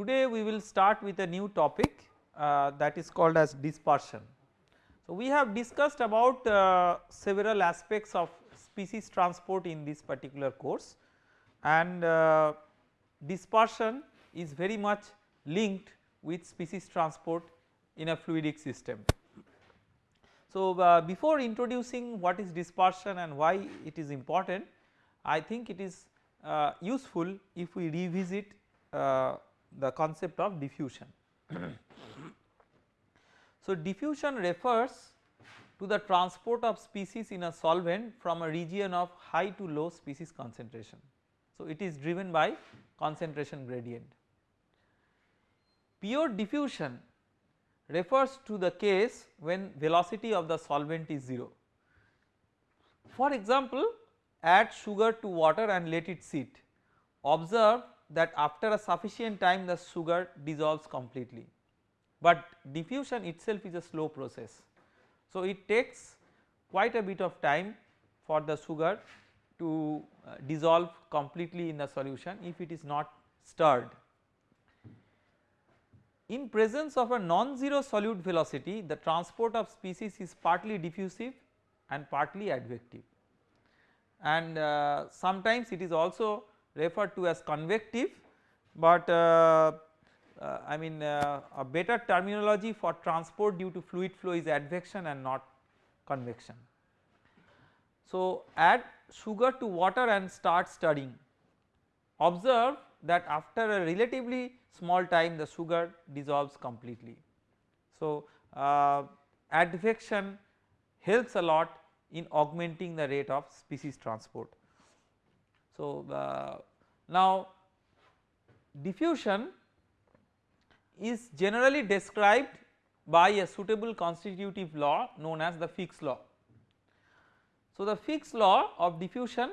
today we will start with a new topic uh, that is called as dispersion. So, we have discussed about uh, several aspects of species transport in this particular course and uh, dispersion is very much linked with species transport in a fluidic system. So, uh, before introducing what is dispersion and why it is important, I think it is uh, useful if we revisit uh, the concept of diffusion. so, diffusion refers to the transport of species in a solvent from a region of high to low species concentration. So, it is driven by concentration gradient. Pure diffusion refers to the case when velocity of the solvent is 0. For example, add sugar to water and let it sit. Observe that after a sufficient time the sugar dissolves completely, but diffusion itself is a slow process. So, it takes quite a bit of time for the sugar to uh, dissolve completely in the solution if it is not stirred. In presence of a non-zero solute velocity the transport of species is partly diffusive and partly advective and uh, sometimes it is also referred to as convective but uh, uh, I mean uh, a better terminology for transport due to fluid flow is advection and not convection. So add sugar to water and start stirring observe that after a relatively small time the sugar dissolves completely. So, uh, advection helps a lot in augmenting the rate of species transport. So, uh, now diffusion is generally described by a suitable constitutive law known as the Fick's law. So, the Fick's law of diffusion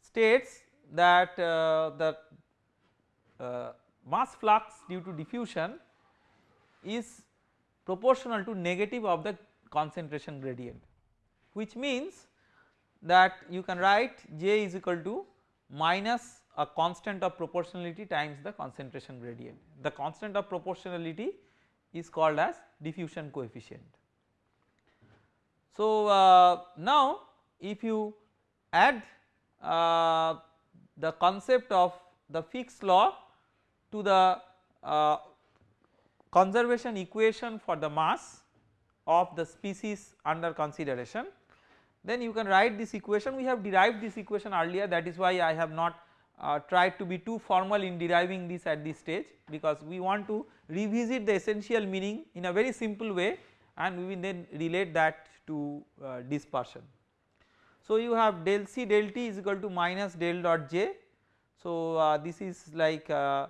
states that uh, the uh, mass flux due to diffusion is proportional to negative of the concentration gradient which means that you can write J is equal to minus a constant of proportionality times the concentration gradient. The constant of proportionality is called as diffusion coefficient. So, uh, now if you add uh, the concept of the Fick's law to the uh, conservation equation for the mass of the species under consideration then you can write this equation we have derived this equation earlier that is why I have not uh, tried to be too formal in deriving this at this stage because we want to revisit the essential meaning in a very simple way and we will then relate that to uh, dispersion. So you have del C del T is equal to minus del dot J. So uh, this is like uh,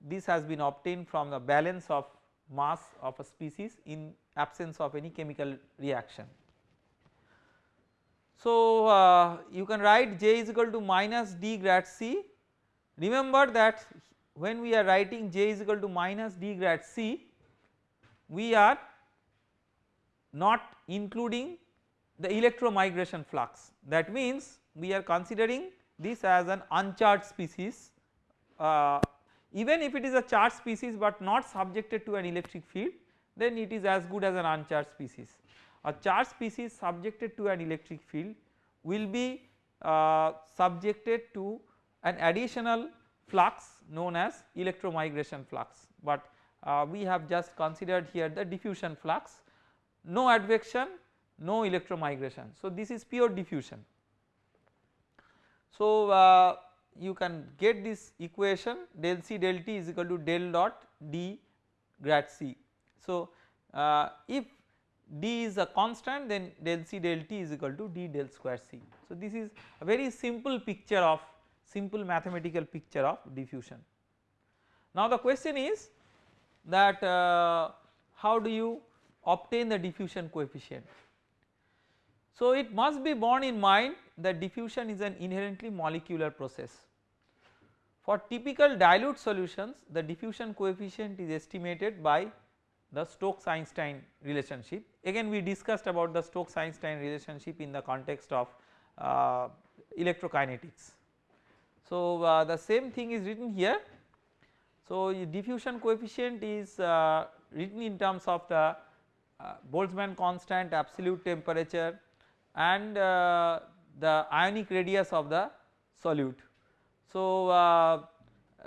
this has been obtained from the balance of mass of a species in absence of any chemical reaction. So uh, you can write J is equal to minus D grad C. Remember that when we are writing J is equal to minus D grad C, we are not including the electromigration flux. That means we are considering this as an uncharged species uh, even if it is a charged species but not subjected to an electric field then it is as good as an uncharged species. A charged species subjected to an electric field will be uh, subjected to an additional flux known as electromigration flux but uh, we have just considered here the diffusion flux no advection no electromigration. So this is pure diffusion. So uh, you can get this equation del C del T is equal to del dot D grad C. So, uh, if D is a constant then del C del T is equal to D del square C. So, this is a very simple picture of simple mathematical picture of diffusion. Now, the question is that uh, how do you obtain the diffusion coefficient. So, it must be borne in mind that diffusion is an inherently molecular process. For typical dilute solutions the diffusion coefficient is estimated by the Stokes-Einstein relationship again we discussed about the Stokes-Einstein relationship in the context of uh, electrokinetics. So uh, the same thing is written here. So, diffusion coefficient is uh, written in terms of the uh, Boltzmann constant absolute temperature and uh, the ionic radius of the solute. So, uh,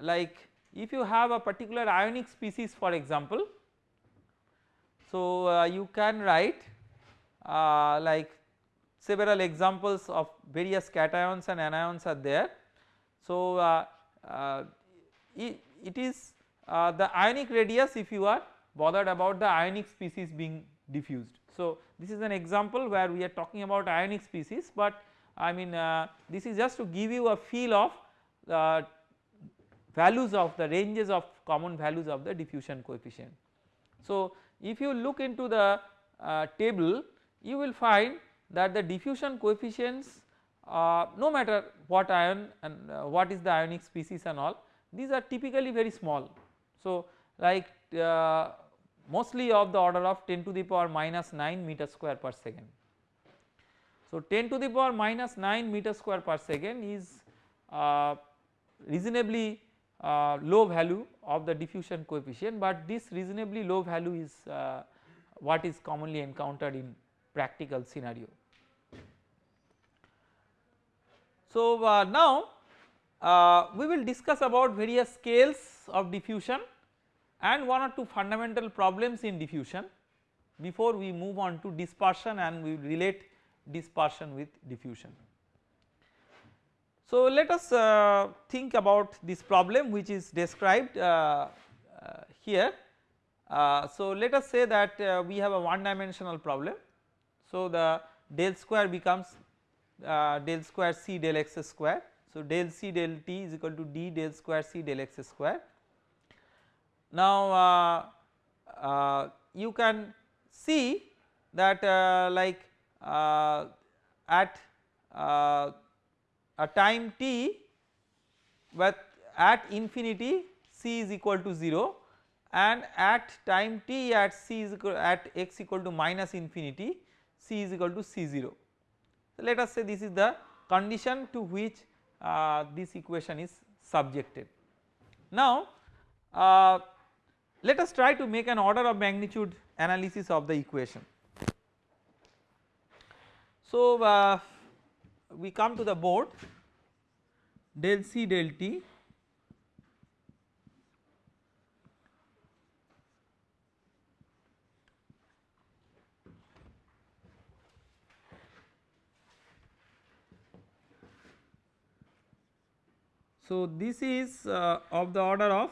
like if you have a particular ionic species for example, so uh, you can write uh, like several examples of various cations and anions are there. So, uh, uh, it, it is uh, the ionic radius if you are bothered about the ionic species being diffused. So, this is an example where we are talking about ionic species, but I mean uh, this is just to give you a feel of the values of the ranges of common values of the diffusion coefficient. So, if you look into the uh, table you will find that the diffusion coefficients uh, no matter what ion and uh, what is the ionic species and all these are typically very small. So, like uh, mostly of the order of 10 to the power minus 9 meter square per second. So, 10 to the power minus 9 meter square per second is uh, reasonably uh, low value of the diffusion coefficient, but this reasonably low value is uh, what is commonly encountered in practical scenario. So, uh, now uh, we will discuss about various scales of diffusion and one or two fundamental problems in diffusion before we move on to dispersion and we will relate dispersion with diffusion. So, let us uh, think about this problem which is described uh, uh, here. Uh, so, let us say that uh, we have a one dimensional problem. So, the del square becomes uh, del square c del x square. So, del c del t is equal to d del square c del x square. Now, you can see that like at a time t but at infinity c is equal to 0 and at time t at c is equal at x equal to minus infinity c is equal to c0. So, let us say this is the condition to which uh, this equation is subjected. Now, uh, let us try to make an order of magnitude analysis of the equation. So, uh, we come to the board. Del C del T. So, this is uh, of the order of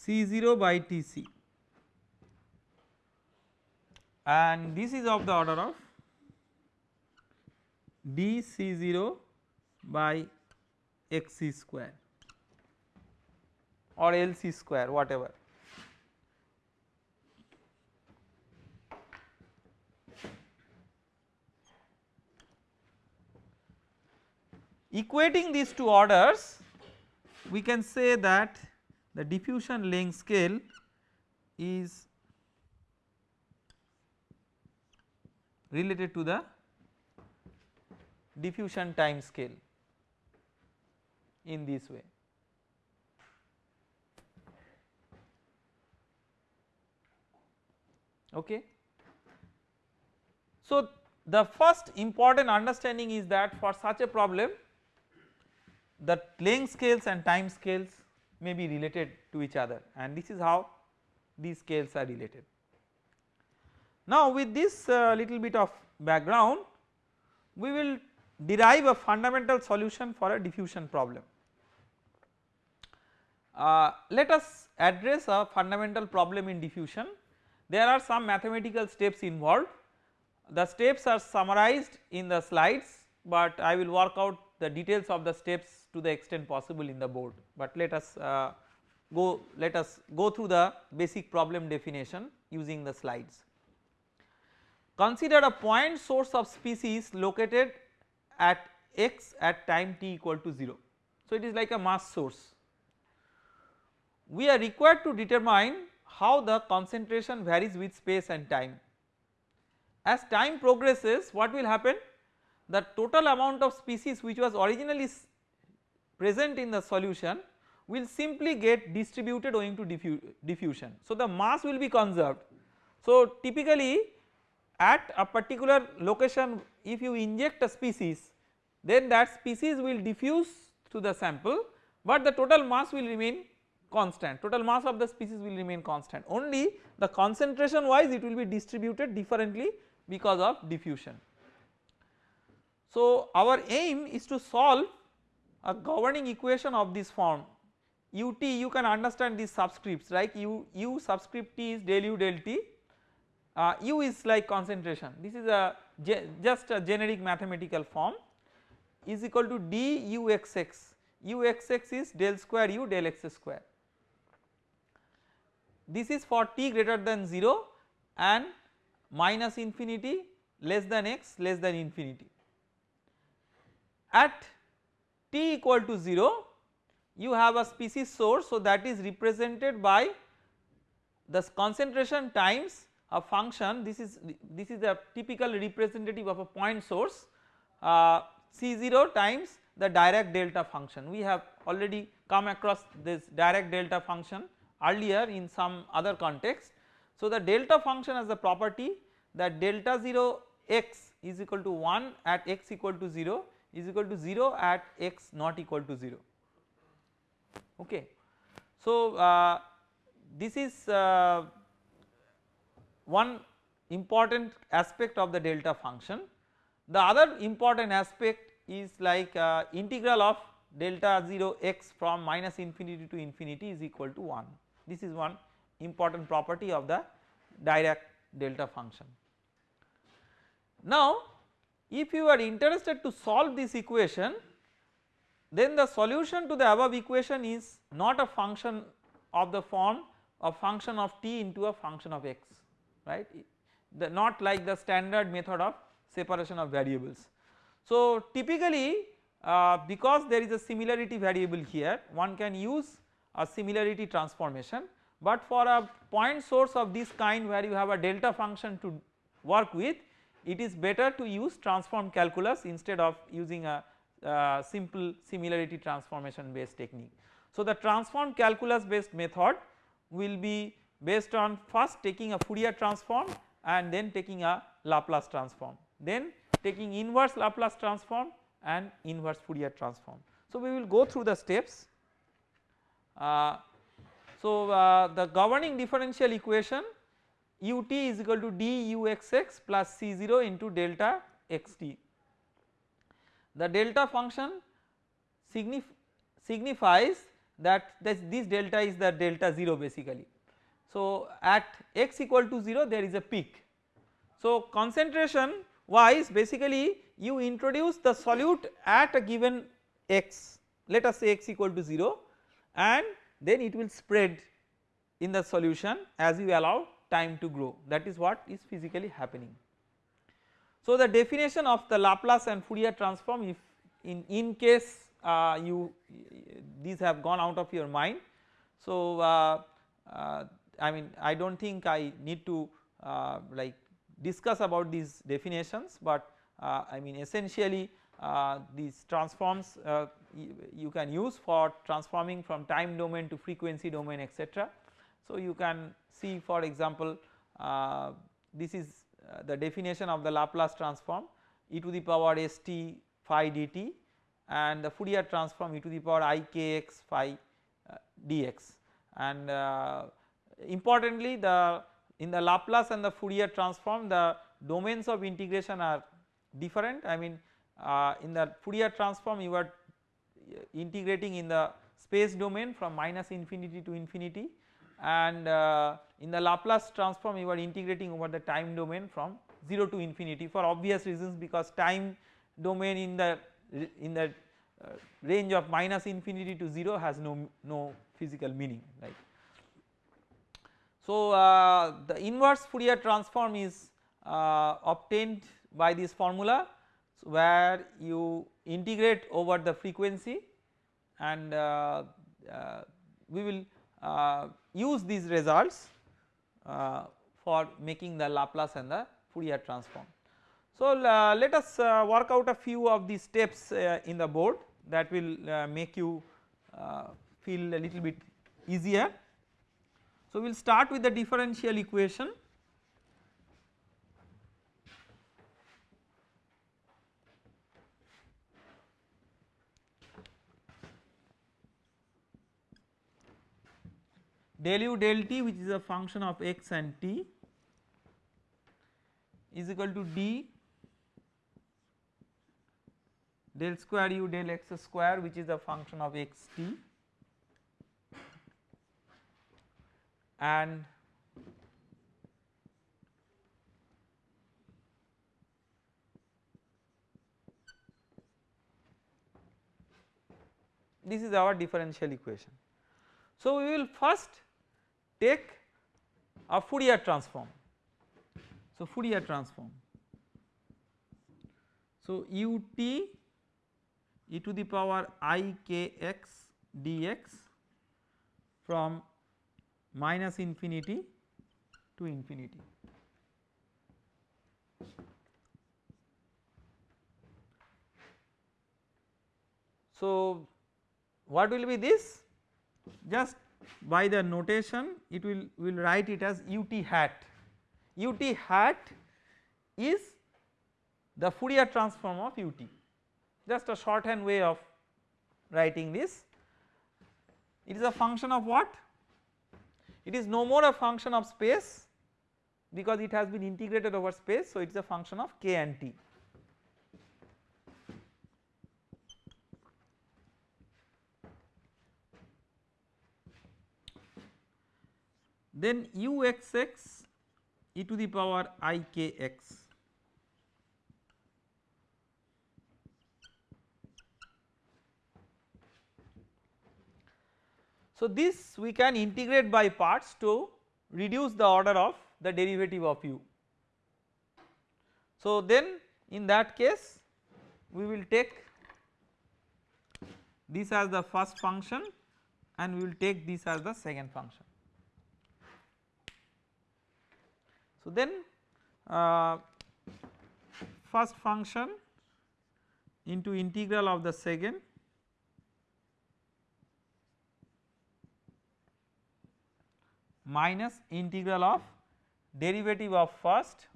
C0 by Tc and this is of the order of dC0 by xc square or LC square whatever. Equating these two orders we can say that the diffusion length scale is related to the diffusion time scale in this way. Okay. So, the first important understanding is that for such a problem the length scales and time scales may be related to each other and this is how these scales are related. Now with this uh, little bit of background we will derive a fundamental solution for a diffusion problem. Uh, let us address a fundamental problem in diffusion. There are some mathematical steps involved. The steps are summarized in the slides, but I will work out the details of the steps to the extent possible in the board, but let us uh, go let us go through the basic problem definition using the slides. Consider a point source of species located at x at time t equal to 0. So, it is like a mass source. We are required to determine how the concentration varies with space and time as time progresses what will happen the total amount of species which was originally present in the solution will simply get distributed owing to diffu diffusion. So the mass will be conserved. So typically at a particular location if you inject a species then that species will diffuse to the sample but the total mass will remain constant total mass of the species will remain constant only the concentration wise it will be distributed differently because of diffusion. So our aim is to solve a governing equation of this form. Ut you can understand these subscripts like u, u subscript t is del u del t. Uh, u is like concentration. This is a just a generic mathematical form. Is equal to d u x x. U x x is del square u del x square. This is for t greater than 0 and minus infinity less than x less than infinity. At t equal to 0 you have a species source so that is represented by the concentration times a function this is this is a typical representative of a point source uh, C0 times the Dirac delta function we have already come across this Dirac delta function earlier in some other context. So the delta function has the property that delta 0 x is equal to 1 at x equal to 0 is equal to 0 at x not equal to 0 okay. So uh, this is uh, one important aspect of the delta function. The other important aspect is like uh, integral of delta 0 x from minus infinity to infinity is equal to 1 this is one important property of the Dirac delta function. Now if you are interested to solve this equation then the solution to the above equation is not a function of the form of function of t into a function of x right the not like the standard method of separation of variables. So typically uh, because there is a similarity variable here one can use a similarity transformation but for a point source of this kind where you have a delta function to work with it is better to use transform calculus instead of using a, a simple similarity transformation based technique. So the transform calculus based method will be based on first taking a Fourier transform and then taking a Laplace transform then taking inverse Laplace transform and inverse Fourier transform. So we will go through the steps uh, so uh, the governing differential equation ut is equal to duxx plus c0 into delta xt. The delta function signif signifies that this, this delta is the delta 0 basically. So at x equal to 0 there is a peak. So concentration wise basically you introduce the solute at a given x let us say x equal to 0 and then it will spread in the solution as you allow time to grow that is what is physically happening. So the definition of the Laplace and Fourier transform if in, in case uh, you these have gone out of your mind. So uh, uh, I mean I do not think I need to uh, like discuss about these definitions but uh, I mean essentially uh, these transforms you can use for transforming from time domain to frequency domain etc. So you can see for example uh, this is the definition of the Laplace transform e to the power st phi dt and the Fourier transform e to the power i k x phi dx. And importantly the in the Laplace and the Fourier transform the domains of integration are different. I mean uh, in the Fourier transform you are uh, integrating in the space domain from minus infinity to infinity and uh, in the Laplace transform you are integrating over the time domain from 0 to infinity for obvious reasons because time domain in the in the uh, range of minus infinity to 0 has no no physical meaning right. So uh, the inverse Fourier transform is uh, obtained by this formula where you integrate over the frequency and uh, uh, we will use these results uh, for making the Laplace and the Fourier transform. So uh, let us uh, work out a few of these steps uh, in the board that will uh, make you uh, feel a little bit easier. So we will start with the differential equation del u del t which is a function of x and t is equal to d del square u del x square which is a function of x t and this is our differential equation. So we will first take a Fourier transform. So Fourier transform. So u t e to the power i k x dx from minus infinity to infinity. So what will be this? Just by the notation it will will write it as ut hat. ut hat is the Fourier transform of ut. Just a shorthand way of writing this. It is a function of what? It is no more a function of space because it has been integrated over space so it is a function of k and t then uxx e to the power i k x So this we can integrate by parts to reduce the order of the derivative of u. So then in that case we will take this as the first function and we will take this as the second function. So then uh, first function into integral of the second minus integral of derivative of first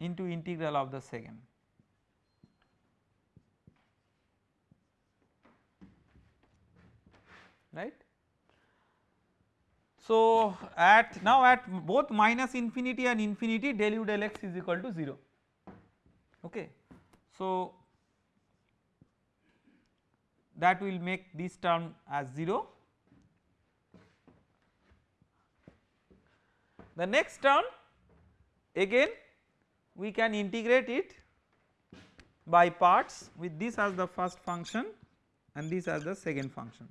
into integral of the second. right. So, at now at both minus infinity and infinity del u del x is equal to 0 okay. So, that will make this term as 0. The next term again we can integrate it by parts with this as the first function and this as the second function.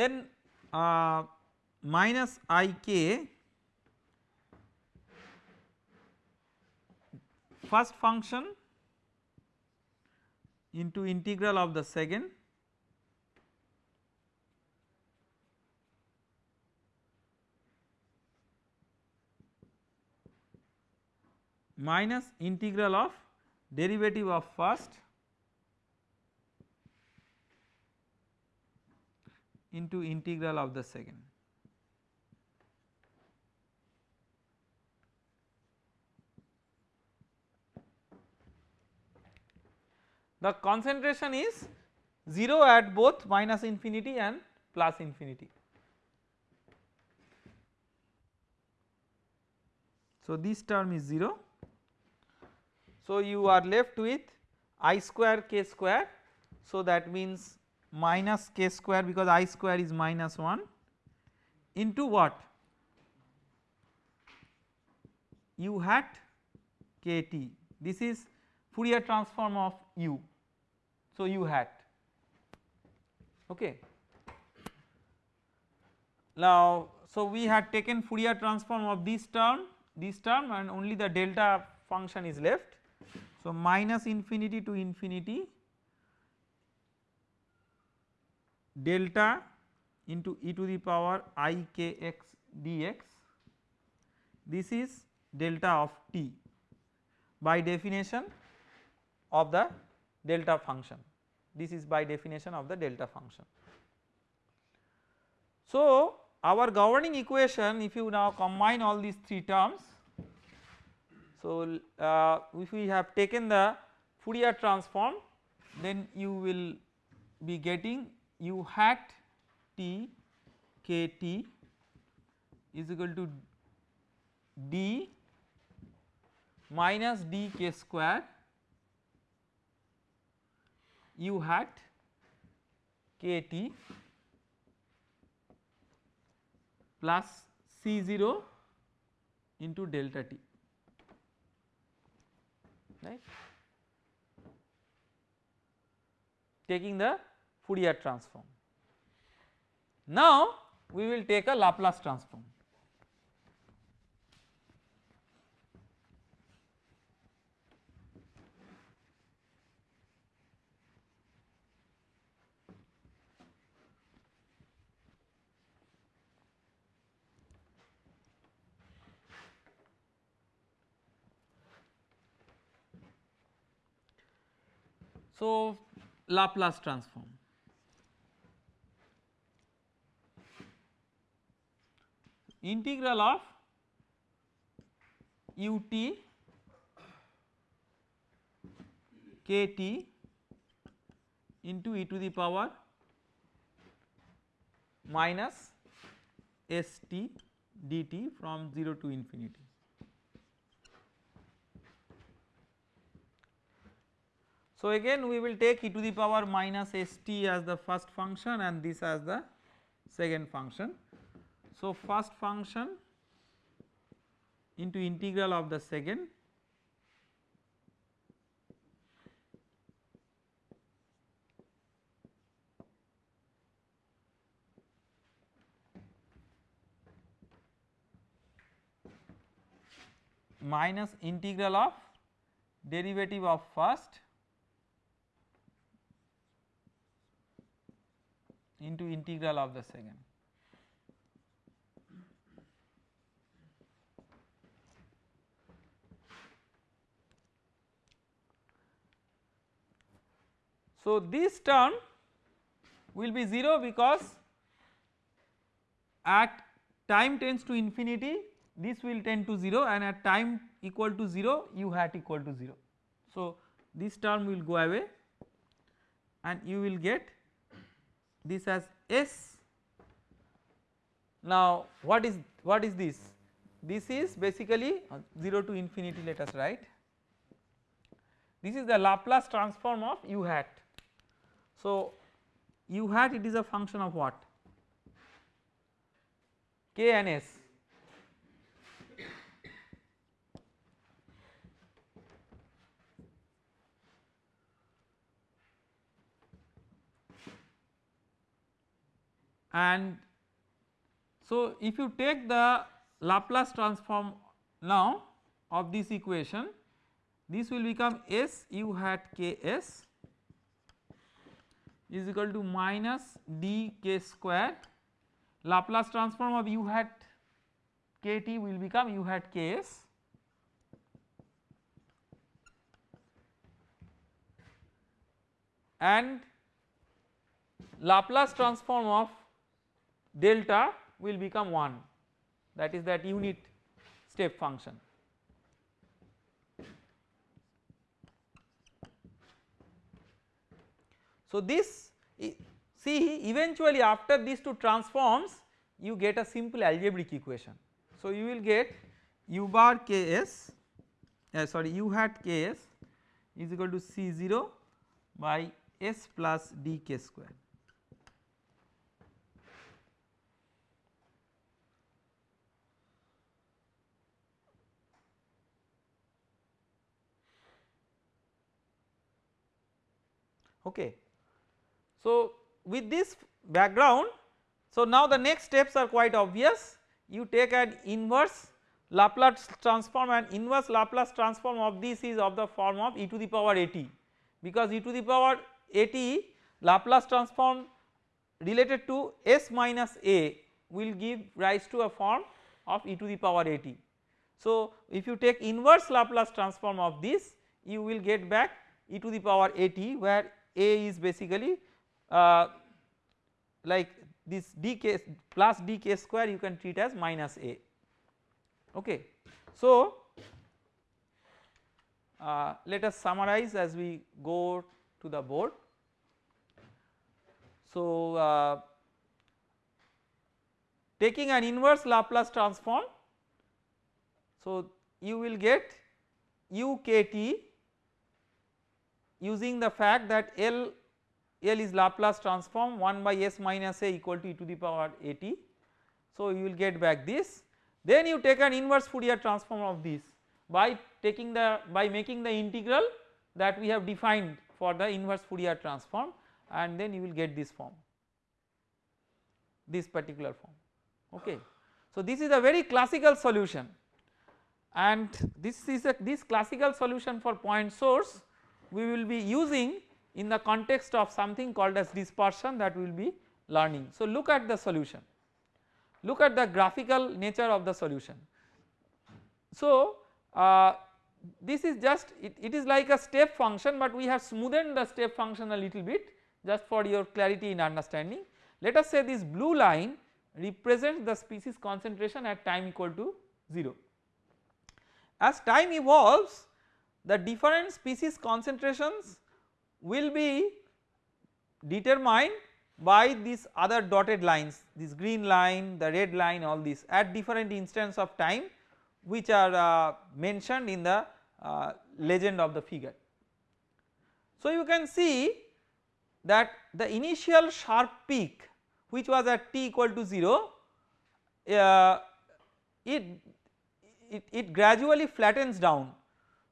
Then uh, minus i k first function into integral of the second minus integral of derivative of first into integral of the second. The concentration is 0 at both minus infinity and plus infinity. So, this term is 0. So, you are left with i square k square. So, that means minus k square because i square is minus 1 into what? U hat kt. This is Fourier transform of u. So u hat. Okay. Now So we had taken Fourier transform of this term this term and only the delta function is left. So minus infinity to infinity delta into e to the power i k x dx this is delta of t by definition of the delta function this is by definition of the delta function. So our governing equation if you now combine all these three terms so uh, if we have taken the Fourier transform then you will be getting u hat t k t is equal to d minus d k square u hat k t plus C 0 into delta t right? Taking the Fourier transform. Now we will take a Laplace transform. So Laplace transform integral of ut kt into e to the power minus st dt from 0 to infinity. So again we will take e to the power minus st as the first function and this as the second function. So first function into integral of the second minus integral of derivative of first into integral of the second. So, this term will be 0 because at time tends to infinity this will tend to 0 and at time equal to 0 u hat equal to 0. So, this term will go away and you will get this as S. Now what is what is this? This is basically uh, 0 to infinity let us write. This is the Laplace transform of u hat so, u hat it is a function of what? K and S. And so, if you take the Laplace transform now of this equation, this will become S u hat K S is equal to minus d k square Laplace transform of u hat k t will become u hat k s and Laplace transform of delta will become 1 that is that unit step function. So this see eventually after these two transforms you get a simple algebraic equation. So you will get u bar ks uh, sorry u hat ks is equal to c0 by s plus dk square. Okay. So with this background so now the next steps are quite obvious you take an inverse Laplace transform and inverse Laplace transform of this is of the form of e to the power at because e to the power at Laplace transform related to s minus a will give rise to a form of e to the power at. So if you take inverse Laplace transform of this you will get back e to the power at where a is basically uh, like this dk plus dk square you can treat as minus a okay. So uh, let us summarize as we go to the board. So uh, taking an inverse Laplace transform so you will get ukt using the fact that L L is Laplace transform 1 by s minus a equal to e to the power at. So you will get back this then you take an inverse Fourier transform of this by taking the by making the integral that we have defined for the inverse Fourier transform and then you will get this form this particular form okay. So this is a very classical solution and this is a this classical solution for point source we will be using in the context of something called as dispersion that we will be learning. So look at the solution look at the graphical nature of the solution. So uh, this is just it, it is like a step function but we have smoothened the step function a little bit just for your clarity in understanding. Let us say this blue line represents the species concentration at time equal to 0. As time evolves the different species concentrations will be determined by these other dotted lines this green line the red line all these at different instants of time which are uh, mentioned in the uh, legend of the figure. So you can see that the initial sharp peak which was at t equal to 0 uh, it, it, it gradually flattens down.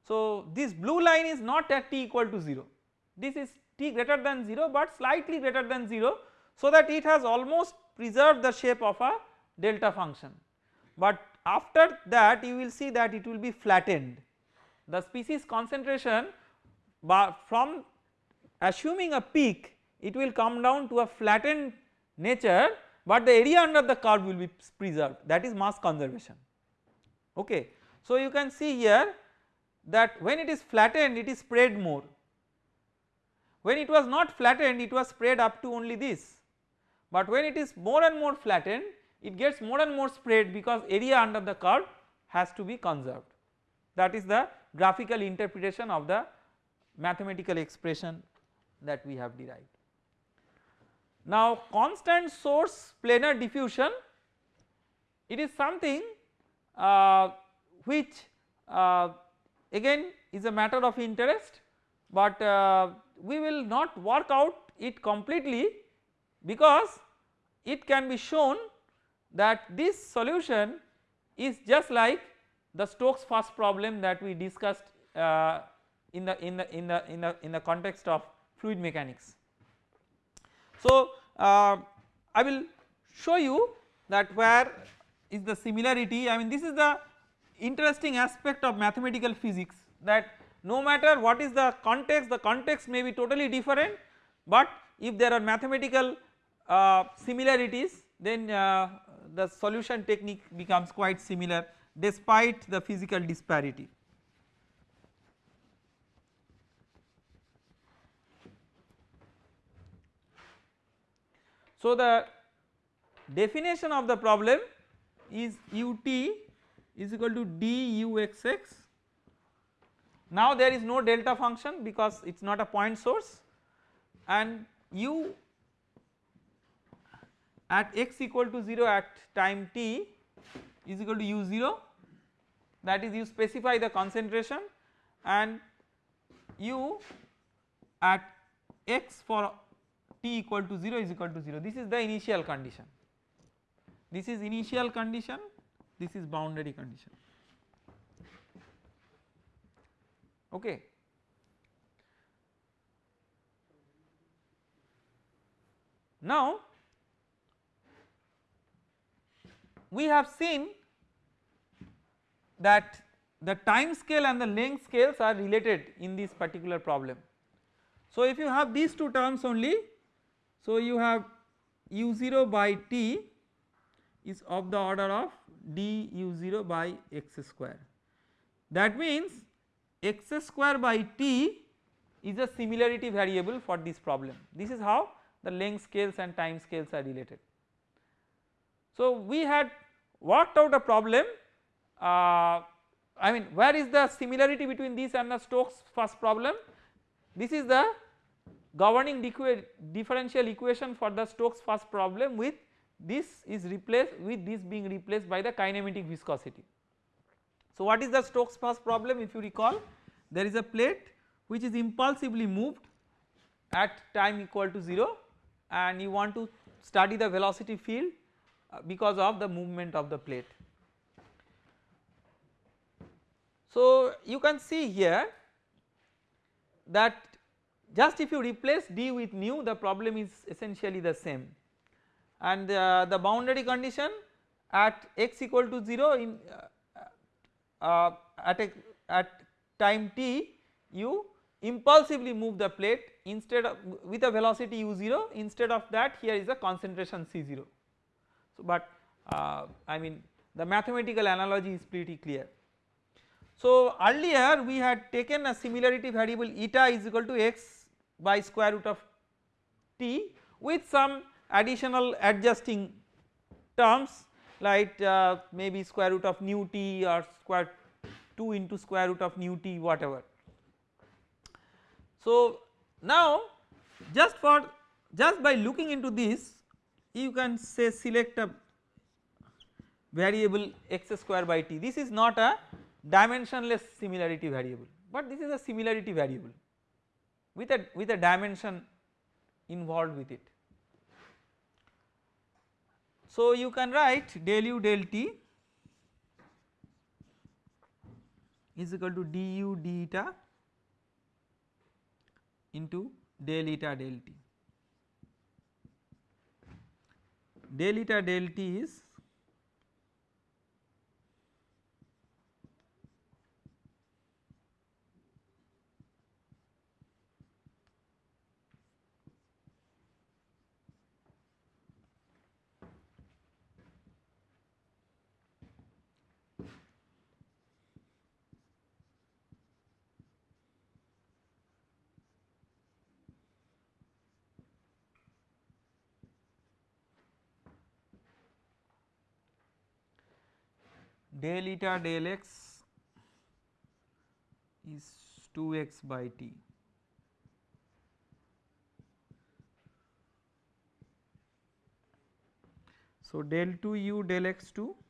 So this blue line is not at t equal to 0 this is t greater than 0 but slightly greater than 0 so that it has almost preserved the shape of a delta function. But after that you will see that it will be flattened the species concentration from assuming a peak it will come down to a flattened nature but the area under the curve will be preserved that is mass conservation okay. So you can see here that when it is flattened it is spread more when it was not flattened it was spread up to only this but when it is more and more flattened it gets more and more spread because area under the curve has to be conserved that is the graphical interpretation of the mathematical expression that we have derived. Now constant source planar diffusion it is something uh, which uh, again is a matter of interest but uh, we will not work out it completely because it can be shown that this solution is just like the Stokes first problem that we discussed uh, in the in the in the in the in the context of fluid mechanics. So uh, I will show you that where is the similarity I mean this is the interesting aspect of mathematical physics that no matter what is the context the context may be totally different but if there are mathematical uh, similarities then uh, the solution technique becomes quite similar despite the physical disparity. So the definition of the problem is ut is equal to duxx now there is no delta function because it is not a point source. And u at x equal to 0 at time t is equal to u0 that is you specify the concentration and u at x for t equal to 0 is equal to 0 this is the initial condition. This is initial condition. This is boundary condition okay. Now we have seen that the time scale and the length scales are related in this particular problem. So if you have these two terms only so you have u0 by t is of the order of d u0 by x square that means x square by t is a similarity variable for this problem this is how the length scales and time scales are related. So we had worked out a problem uh, I mean where is the similarity between this and the Stokes first problem this is the governing differential equation for the Stokes first problem with this is replaced with this being replaced by the kinematic viscosity. So what is the Stokes first problem if you recall there is a plate which is impulsively moved at time equal to 0 and you want to study the velocity field uh, because of the movement of the plate. So you can see here that just if you replace d with nu the problem is essentially the same and uh, the boundary condition at x equal to 0 in uh, uh, at a, at time t you impulsively move the plate instead of with a velocity u0 instead of that here is a concentration c0. So but uh, I mean the mathematical analogy is pretty clear. So earlier we had taken a similarity variable eta is equal to x by square root of t with some additional adjusting terms like uh, maybe square root of nu t or square 2 into square root of nu t whatever. So now just for just by looking into this you can say select a variable x square by t this is not a dimensionless similarity variable but this is a similarity variable with a with a dimension involved with it. So you can write del u del t is equal to du d eta into del eta del t. Del eta del t is del eta del x is 2x by t. So del 2 u del x 2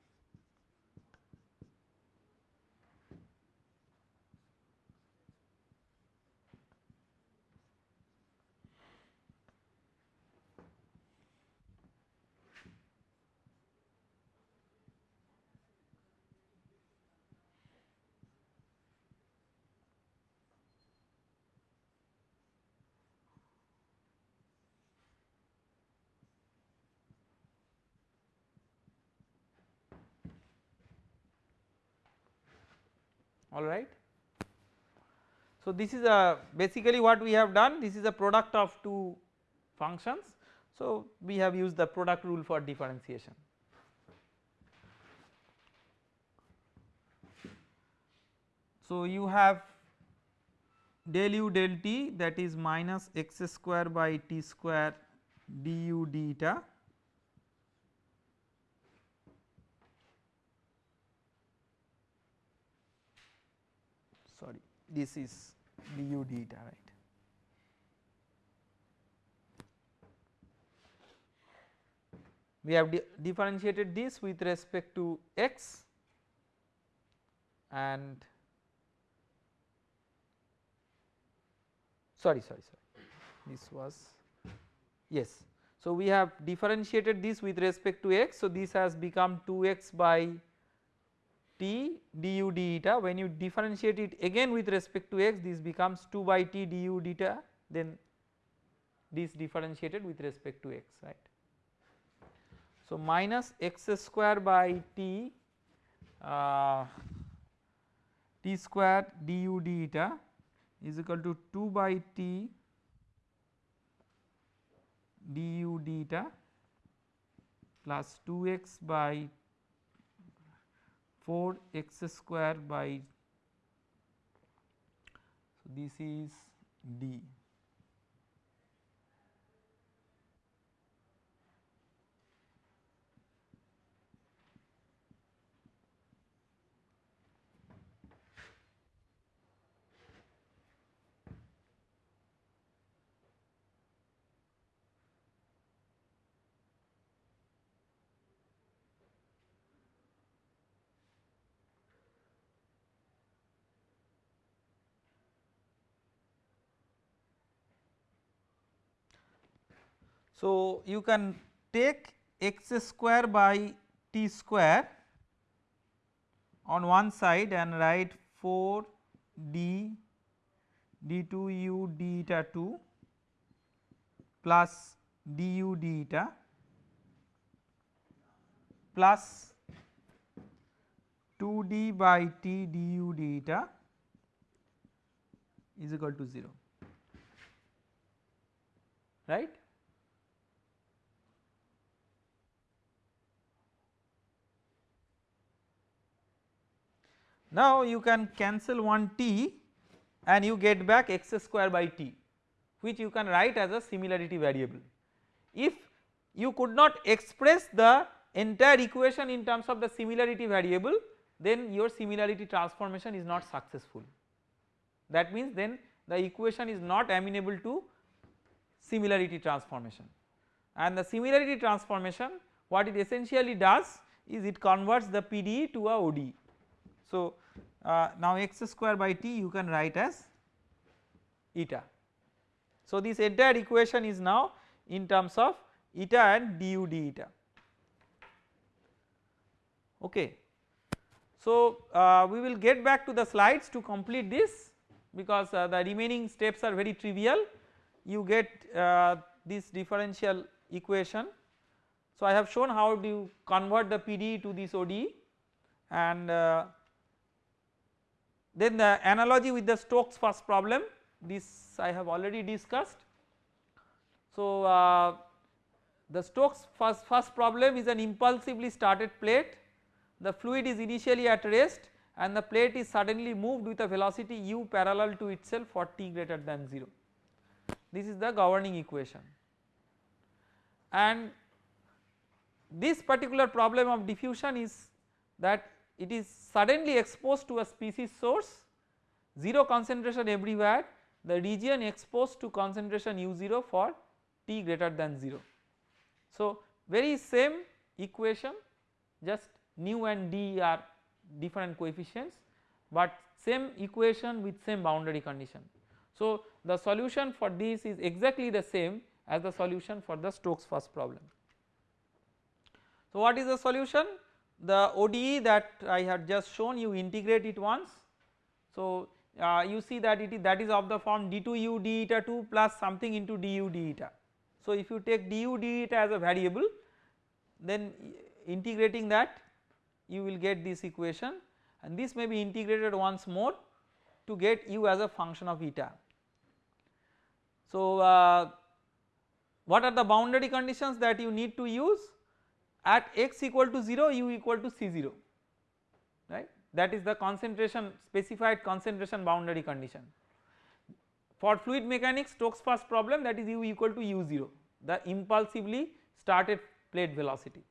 alright. So this is a basically what we have done this is a product of two functions so we have used the product rule for differentiation. So you have del u del t that is minus x square by t square du d eta sorry this is du d right. We have differentiated this with respect to x and sorry sorry sorry this was yes. So we have differentiated this with respect to x so this has become 2x by t du d eta when you differentiate it again with respect to x this becomes 2 by t du d eta then this differentiated with respect to x right. So minus x square by t uh, t square du d eta is equal to 2 by t du d eta plus 2x by 4 x square by so this is d. So, you can take x square by t square on one side and write 4 d d2 u d eta 2 plus du d eta plus 2 d by t du d eta is equal to 0 right. Now you can cancel one t and you get back x square by t which you can write as a similarity variable. If you could not express the entire equation in terms of the similarity variable then your similarity transformation is not successful. That means then the equation is not amenable to similarity transformation and the similarity transformation what it essentially does is it converts the PDE to a ODE. So uh, now x square by t you can write as eta. So this entire equation is now in terms of eta and du d eta okay. So uh, we will get back to the slides to complete this because uh, the remaining steps are very trivial you get uh, this differential equation. So I have shown how do you convert the PDE to this ODE and uh, then the analogy with the Stokes first problem this I have already discussed. So uh, the Stokes first, first problem is an impulsively started plate. The fluid is initially at rest and the plate is suddenly moved with a velocity u parallel to itself for t greater than 0 this is the governing equation. And this particular problem of diffusion is that it is suddenly exposed to a species source 0 concentration everywhere the region exposed to concentration u0 for t greater than 0. So very same equation just nu and d are different coefficients but same equation with same boundary condition. So the solution for this is exactly the same as the solution for the Stokes first problem. So what is the solution? The ODE that I had just shown you integrate it once. So uh, you see that it is that is of the form d2u d eta 2 plus something into du d eta. So if you take du d eta as a variable then integrating that you will get this equation and this may be integrated once more to get u as a function of eta. So uh, what are the boundary conditions that you need to use at x equal to 0 u equal to C0 right that is the concentration specified concentration boundary condition. For fluid mechanics Stokes first problem that is u equal to u0 the impulsively started plate velocity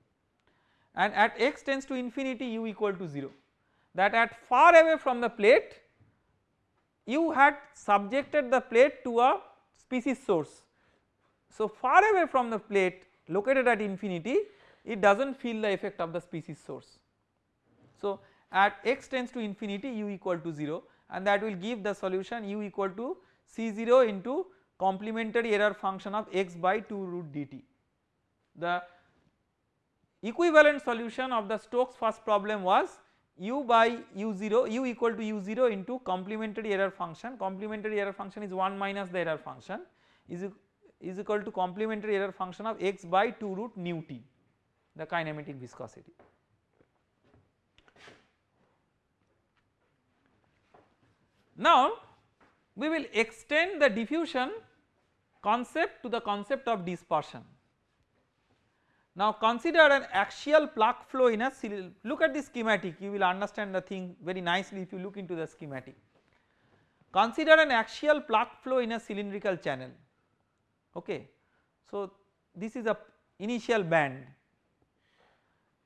and at x tends to infinity u equal to 0 that at far away from the plate you had subjected the plate to a species source. So far away from the plate located at infinity it does not feel the effect of the species source. So at x tends to infinity u equal to 0 and that will give the solution u equal to C0 into complementary error function of x by 2 root dt. The equivalent solution of the Stokes first problem was u by u0 u equal to u0 into complementary error function complementary error function is 1 minus the error function is, is equal to complementary error function of x by 2 root nu t the kinematic viscosity. Now we will extend the diffusion concept to the concept of dispersion. Now consider an axial plug flow in a look at the schematic you will understand the thing very nicely if you look into the schematic. Consider an axial plug flow in a cylindrical channel okay. So this is a initial band.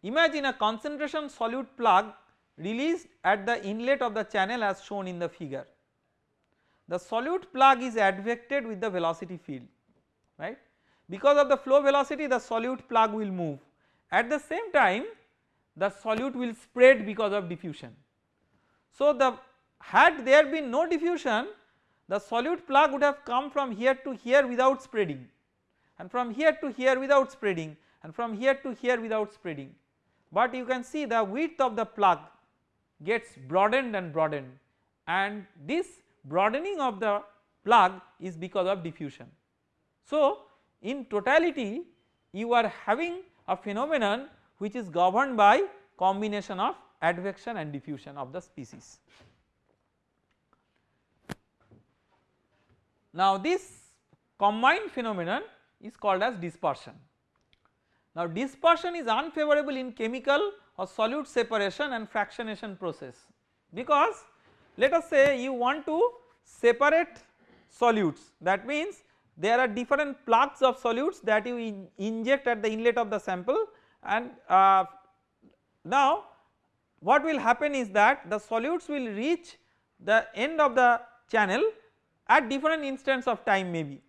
Imagine a concentration solute plug released at the inlet of the channel as shown in the figure. The solute plug is advected with the velocity field right because of the flow velocity the solute plug will move at the same time the solute will spread because of diffusion. So the had there been no diffusion the solute plug would have come from here to here without spreading and from here to here without spreading and from here to here without spreading but you can see the width of the plug gets broadened and broadened and this broadening of the plug is because of diffusion. So in totality you are having a phenomenon which is governed by combination of advection and diffusion of the species. Now this combined phenomenon is called as dispersion. Now dispersion is unfavorable in chemical or solute separation and fractionation process because let us say you want to separate solutes. That means there are different plugs of solutes that you in inject at the inlet of the sample and uh, now what will happen is that the solutes will reach the end of the channel at different instants of time maybe.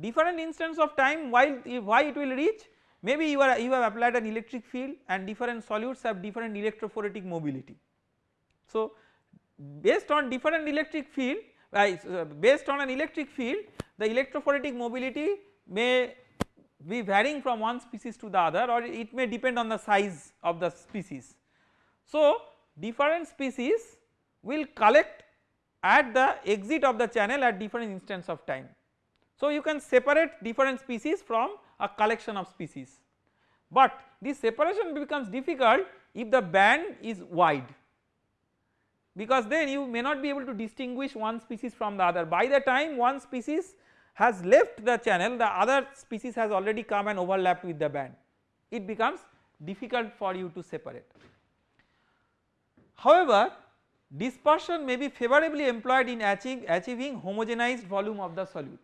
Different instants of time while why it will reach maybe you are you have applied an electric field and different solutes have different electrophoretic mobility. So based on different electric field uh, based on an electric field the electrophoretic mobility may be varying from one species to the other or it may depend on the size of the species. So different species will collect at the exit of the channel at different instants of time. So you can separate different species from a collection of species but this separation becomes difficult if the band is wide because then you may not be able to distinguish one species from the other by the time one species has left the channel the other species has already come and overlapped with the band it becomes difficult for you to separate. However, dispersion may be favorably employed in achieving, achieving homogenized volume of the solute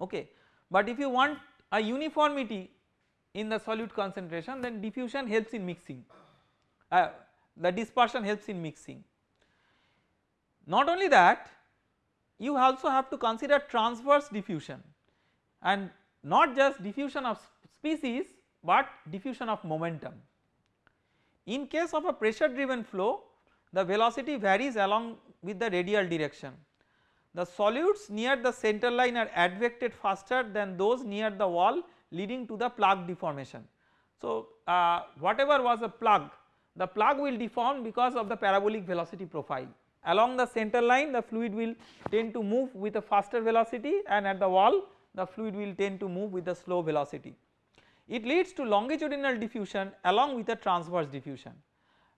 okay. But if you want a uniformity in the solute concentration then diffusion helps in mixing uh, the dispersion helps in mixing. Not only that you also have to consider transverse diffusion and not just diffusion of species but diffusion of momentum. In case of a pressure driven flow the velocity varies along with the radial direction. The solutes near the center line are advected faster than those near the wall leading to the plug deformation. So uh, whatever was a plug the plug will deform because of the parabolic velocity profile along the center line the fluid will tend to move with a faster velocity and at the wall the fluid will tend to move with a slow velocity. It leads to longitudinal diffusion along with a transverse diffusion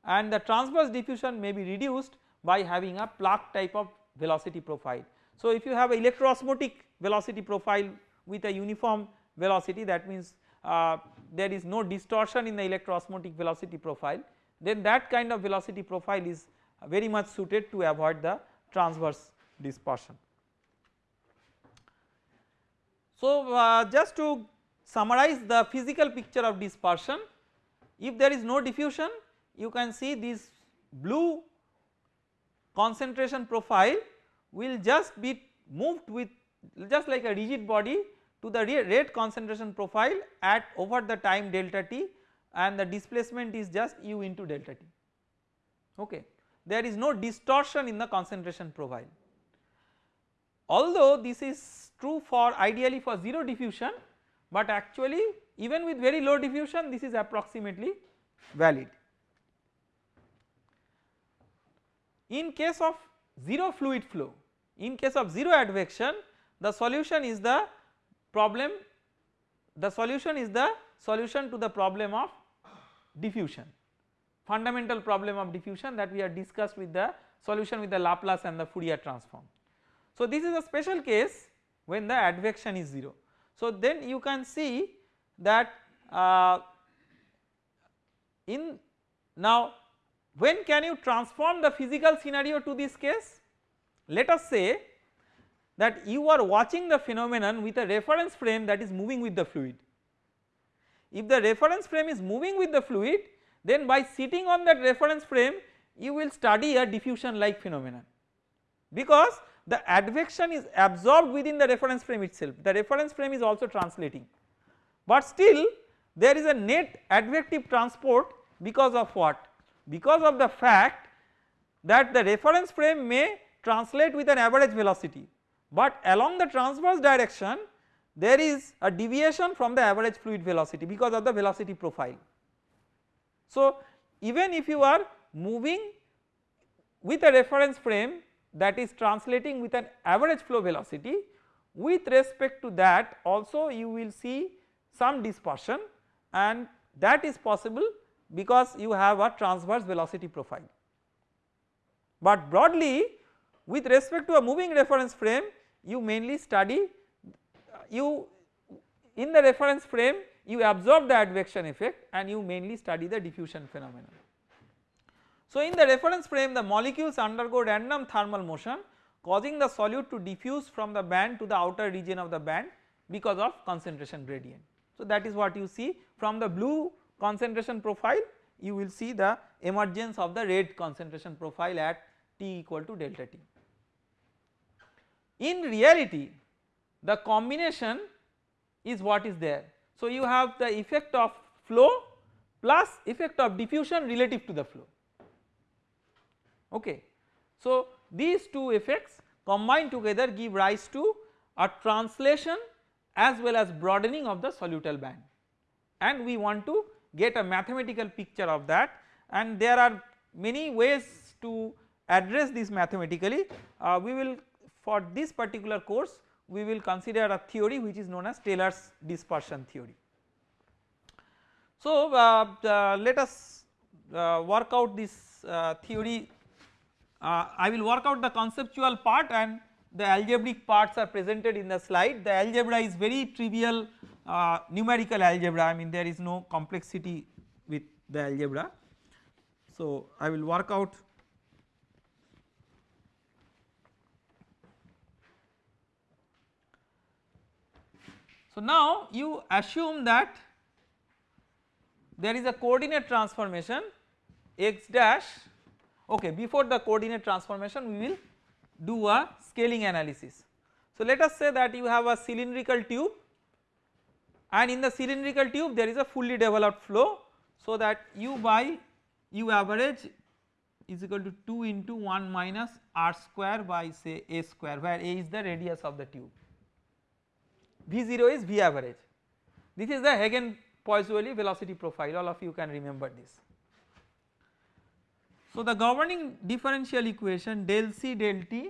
and the transverse diffusion may be reduced by having a plug type of velocity profile. So if you have a electroosmotic velocity profile with a uniform velocity that means uh, there is no distortion in the electroosmotic velocity profile then that kind of velocity profile is very much suited to avoid the transverse dispersion. So uh, just to summarize the physical picture of dispersion if there is no diffusion you can see this blue concentration profile will just be moved with just like a rigid body to the red concentration profile at over the time delta t and the displacement is just u into delta t okay there is no distortion in the concentration profile. Although this is true for ideally for 0 diffusion but actually even with very low diffusion this is approximately valid. In case of 0 fluid flow in case of 0 advection the solution is the problem the solution is the solution to the problem of diffusion fundamental problem of diffusion that we have discussed with the solution with the Laplace and the Fourier transform. So this is a special case when the advection is 0. So then you can see that uh, in now when can you transform the physical scenario to this case? Let us say that you are watching the phenomenon with a reference frame that is moving with the fluid. If the reference frame is moving with the fluid then by sitting on that reference frame you will study a diffusion like phenomenon because the advection is absorbed within the reference frame itself the reference frame is also translating but still there is a net advective transport because of what because of the fact that the reference frame may translate with an average velocity but along the transverse direction there is a deviation from the average fluid velocity because of the velocity profile. So even if you are moving with a reference frame that is translating with an average flow velocity with respect to that also you will see some dispersion and that is possible because you have a transverse velocity profile. But broadly with respect to a moving reference frame you mainly study you in the reference frame you absorb the advection effect and you mainly study the diffusion phenomenon. So in the reference frame the molecules undergo random thermal motion causing the solute to diffuse from the band to the outer region of the band because of concentration gradient. So that is what you see from the blue concentration profile you will see the emergence of the red concentration profile at T equal to delta T. In reality the combination is what is there. So you have the effect of flow plus effect of diffusion relative to the flow okay. So these two effects combined together give rise to a translation as well as broadening of the solutal band and we want to get a mathematical picture of that. And there are many ways to address this mathematically. Uh, we will for this particular course we will consider a theory which is known as Taylor's dispersion theory. So uh, let us uh, work out this uh, theory. Uh, I will work out the conceptual part and the algebraic parts are presented in the slide. The algebra is very trivial uh, numerical algebra I mean there is no complexity with the algebra. So I will work out So now you assume that there is a coordinate transformation x dash okay before the coordinate transformation we will do a scaling analysis. So let us say that you have a cylindrical tube and in the cylindrical tube there is a fully developed flow so that u by u average is equal to 2 into 1 minus r square by say a square where a is the radius of the tube. V0 is V average this is the Hagen Poiseuille velocity profile all of you can remember this. So the governing differential equation del C del T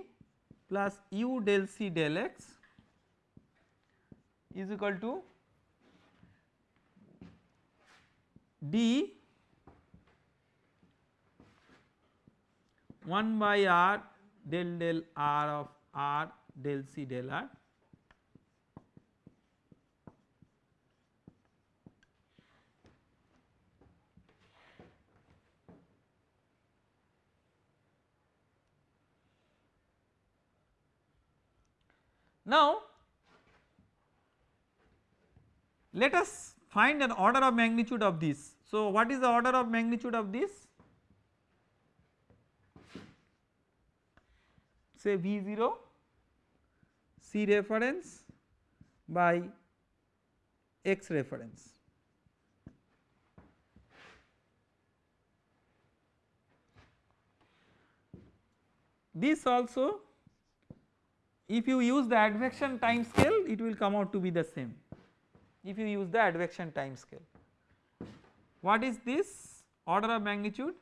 plus u del C del x is equal to d 1 by r del del r of r del c del r Now let us find an order of magnitude of this. So what is the order of magnitude of this? Say V0 C reference by X reference. This also if you use the advection time scale it will come out to be the same if you use the advection time scale. What is this order of magnitude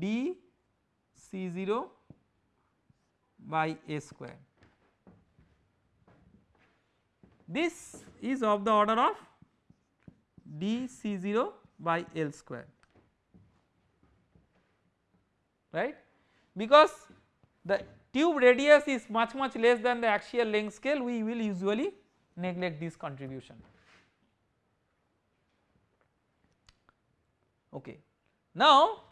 d C0 by a square. This is of the order of d C0 by L square right because the tube radius is much much less than the axial length scale we will usually neglect this contribution. Okay. Now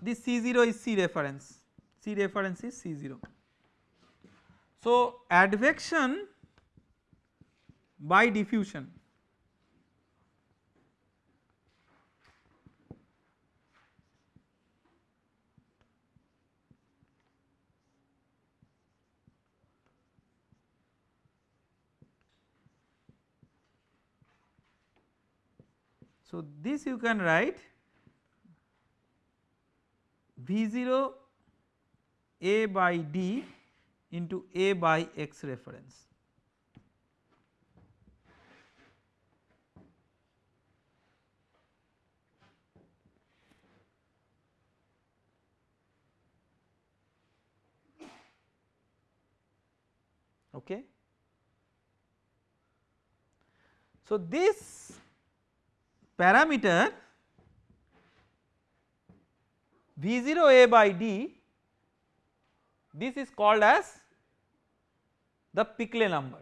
this C0 is C reference, C reference is C0. So advection by diffusion So this you can write V0 A by D into A by X reference. Okay. So this parameter V0A by D this is called as the Peclet number.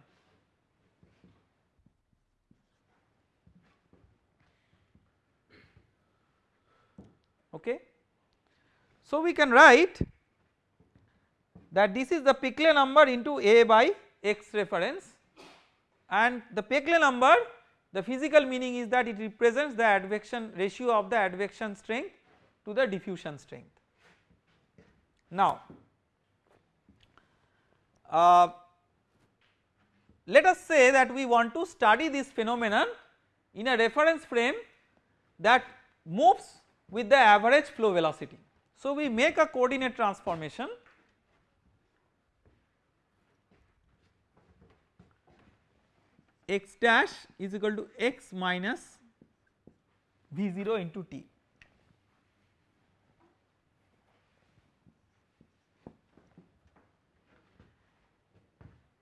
Okay. So we can write that this is the Peclet number into A by X reference and the Peclet number the physical meaning is that it represents the advection ratio of the advection strength to the diffusion strength. Now uh, let us say that we want to study this phenomenon in a reference frame that moves with the average flow velocity. So we make a coordinate transformation x dash is equal to x minus V0 into t.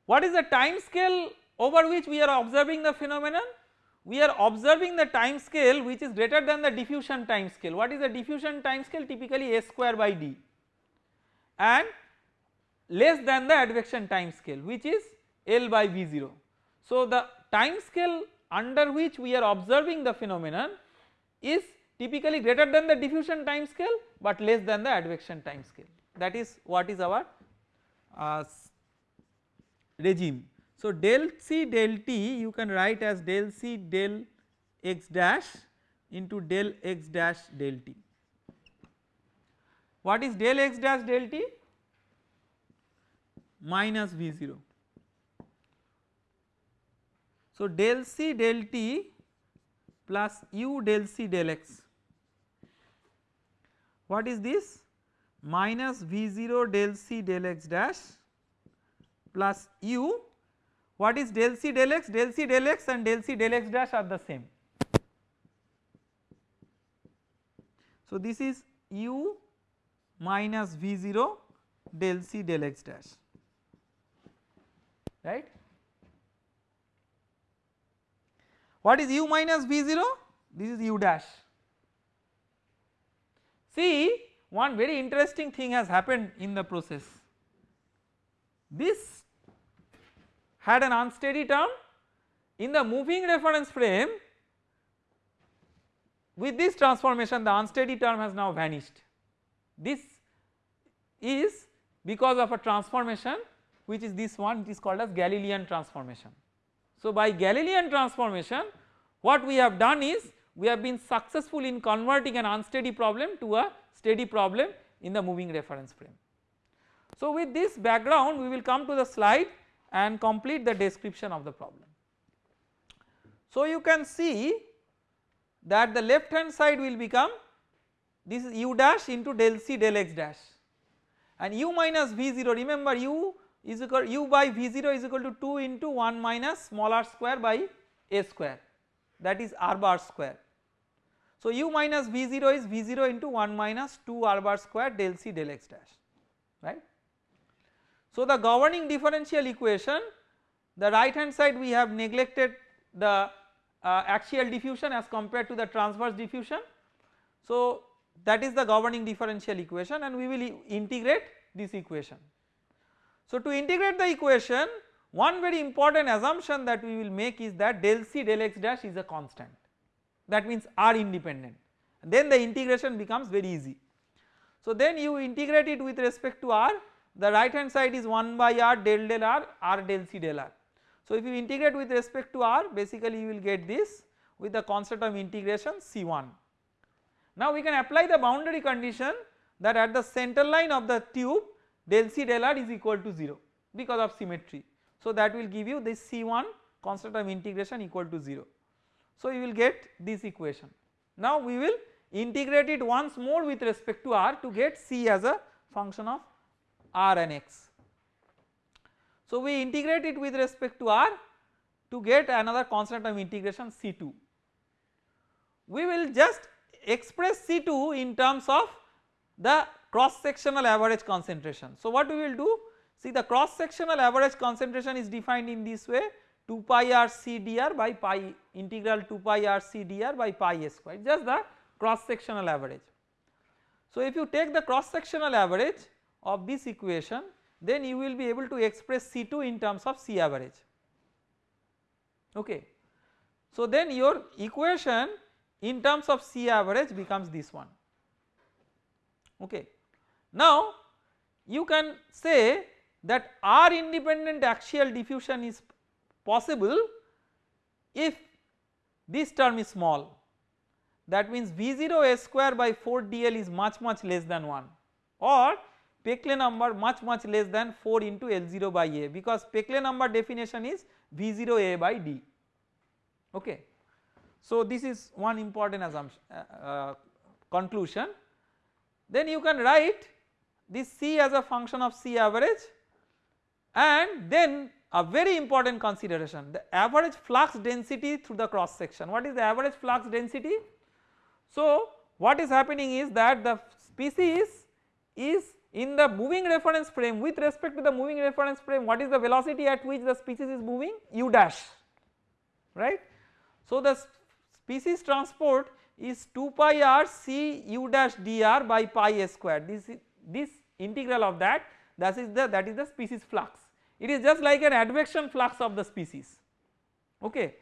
What is the time scale over which we are observing the phenomenon? We are observing the time scale which is greater than the diffusion time scale. What is the diffusion time scale? Typically S square by d and less than the advection time scale which is L by V0. So the time scale under which we are observing the phenomenon is typically greater than the diffusion time scale but less than the advection time scale that is what is our uh, regime. So del C del T you can write as del C del x dash into del x dash del T. What is del x dash del T? Minus V0 so del C del T plus u del C del x. What is this? Minus V0 del C del x dash plus u. What is del C del x? Del C del x and del C del x dash are the same. So this is u minus V0 del C del x dash right What is u minus V0? This is u dash. See one very interesting thing has happened in the process. This had an unsteady term in the moving reference frame with this transformation the unsteady term has now vanished. This is because of a transformation which is this one it is called as Galilean transformation. So by Galilean transformation what we have done is we have been successful in converting an unsteady problem to a steady problem in the moving reference frame. So with this background we will come to the slide and complete the description of the problem. So you can see that the left hand side will become this is u dash into del c del x dash and u minus v0 remember u is equal u by v0 is equal to 2 into 1 minus small r square by a square that is r bar square. So u minus v0 is v0 into 1 minus 2 r bar square del c del x dash right. So the governing differential equation the right hand side we have neglected the uh, axial diffusion as compared to the transverse diffusion. So that is the governing differential equation and we will integrate this equation. So to integrate the equation one very important assumption that we will make is that del c del x dash is a constant that means r independent then the integration becomes very easy. So then you integrate it with respect to r the right hand side is 1 by r del del r r del c del r. So if you integrate with respect to r basically you will get this with the constant of integration C1. Now we can apply the boundary condition that at the center line of the tube del C del R is equal to 0 because of symmetry. So that will give you this C1 constant of integration equal to 0. So you will get this equation. Now we will integrate it once more with respect to R to get C as a function of R and X. So we integrate it with respect to R to get another constant of integration C2. We will just express C2 in terms of the cross sectional average concentration. So what we will do see the cross sectional average concentration is defined in this way 2 pi r c dr by pi integral 2 pi r c dr by pi a square just the cross sectional average. So if you take the cross sectional average of this equation then you will be able to express C2 in terms of C average okay. So then your equation in terms of C average becomes this one okay. Now you can say that R independent axial diffusion is possible if this term is small. That means V0 S square by 4 dl is much much less than 1 or Peclet number much much less than 4 into L0 by A because Peclet number definition is V0 A by D. Okay. So this is one important assumption uh, uh, conclusion. Then you can write this C as a function of C average and then a very important consideration the average flux density through the cross section. What is the average flux density? So what is happening is that the species is in the moving reference frame. With respect to the moving reference frame what is the velocity at which the species is moving? U dash right. So the species transport is 2 pi r c u dash dr by pi a square. This this integral of that that is the that is the species flux it is just like an advection flux of the species okay.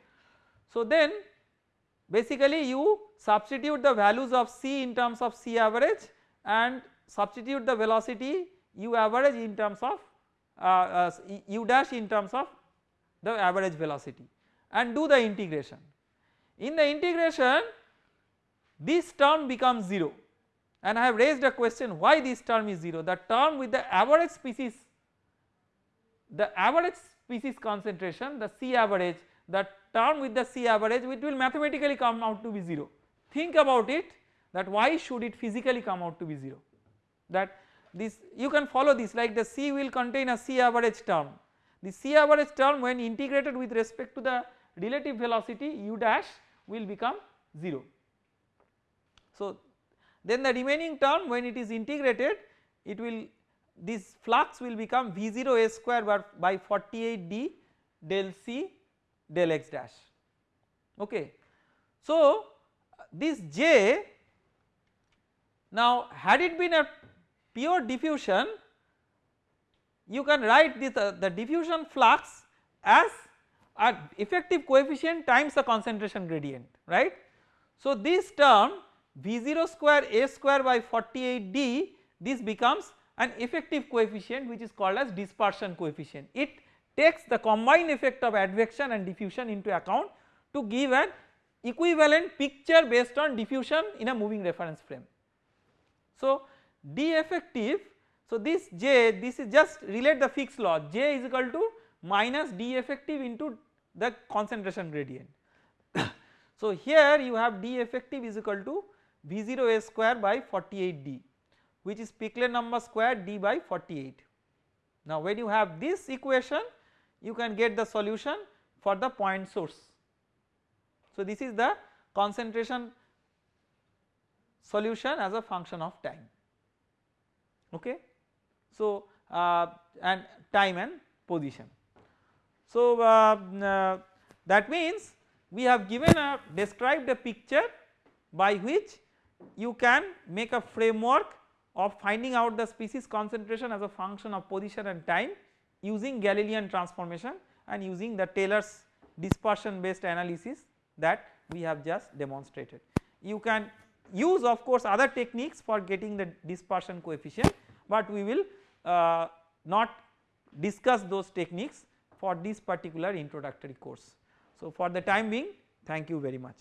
So then basically you substitute the values of c in terms of c average and substitute the velocity u average in terms of uh, uh, u dash in terms of the average velocity and do the integration. In the integration this term becomes 0 and I have raised a question why this term is 0 the term with the average species the average species concentration the C average the term with the C average it will mathematically come out to be 0 think about it that why should it physically come out to be 0 that this you can follow this like the C will contain a C average term. The C average term when integrated with respect to the relative velocity u dash will become 0. So then the remaining term when it is integrated it will this flux will become V0 a square by 48 d del C del x dash okay. So this J now had it been a pure diffusion you can write this uh, the diffusion flux as an effective coefficient times the concentration gradient right. So this term V0 square A square by 48 D this becomes an effective coefficient which is called as dispersion coefficient it takes the combined effect of advection and diffusion into account to give an equivalent picture based on diffusion in a moving reference frame. So D effective so this J this is just relate the Fick's law J is equal to minus D effective into the concentration gradient. so here you have D effective is equal to V0 A square by 48 D which is Peclet number square D by 48. Now when you have this equation you can get the solution for the point source. So this is the concentration solution as a function of time okay. So uh, and time and position. So uh, uh, that means we have given a described a picture by which you can make a framework of finding out the species concentration as a function of position and time using Galilean transformation and using the Taylor's dispersion based analysis that we have just demonstrated. You can use of course other techniques for getting the dispersion coefficient, but we will uh, not discuss those techniques for this particular introductory course. So, for the time being thank you very much.